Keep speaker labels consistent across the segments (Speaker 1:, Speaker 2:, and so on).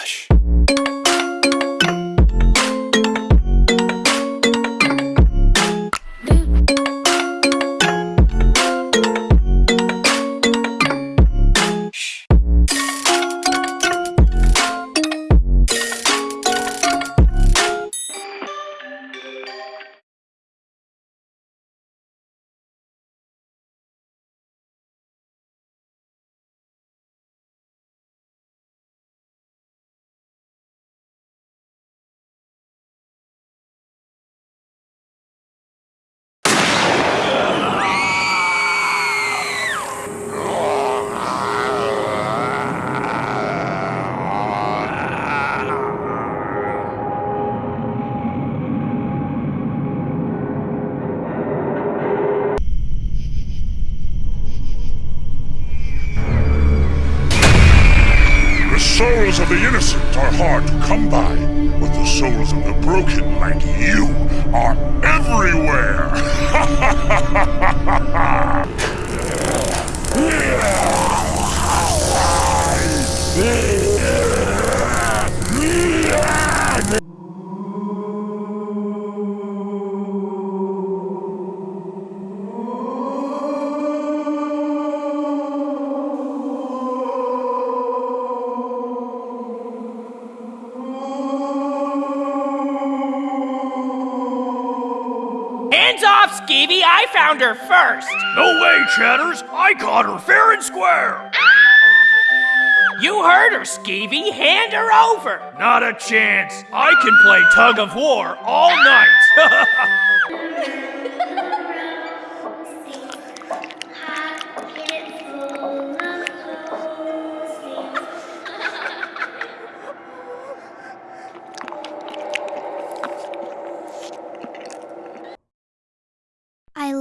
Speaker 1: Relaxa. Souls of the innocent are hard to come by, but the souls of the broken, like you, are everywhere!
Speaker 2: Hands off, Skeevy! I found her first!
Speaker 3: No way, Chatters! I caught her fair and square!
Speaker 2: You heard her, Skeevy! Hand her over!
Speaker 3: Not a chance! I can play tug of war all night!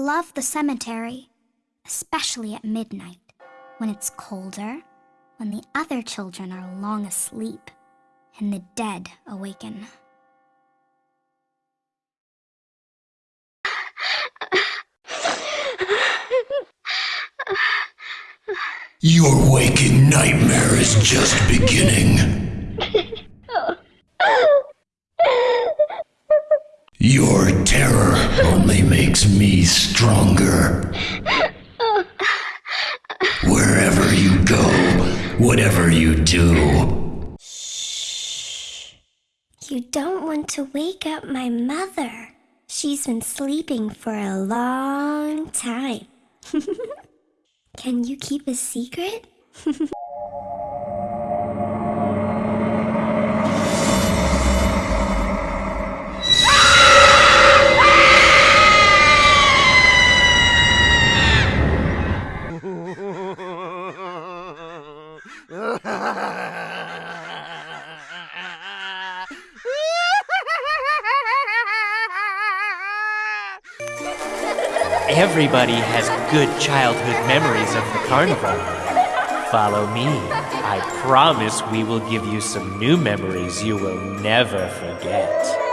Speaker 4: love the cemetery, especially at midnight, when it's colder, when the other children are long asleep, and the dead awaken.
Speaker 5: Your waking nightmare is just beginning. Your terror only makes me stronger. Wherever you go, whatever you do,
Speaker 4: You don't want to wake up my mother. She's been sleeping for a long time. Can you keep a secret?
Speaker 2: Everybody has good childhood memories of the carnival. Follow me. I promise we will give you some new memories you will never forget.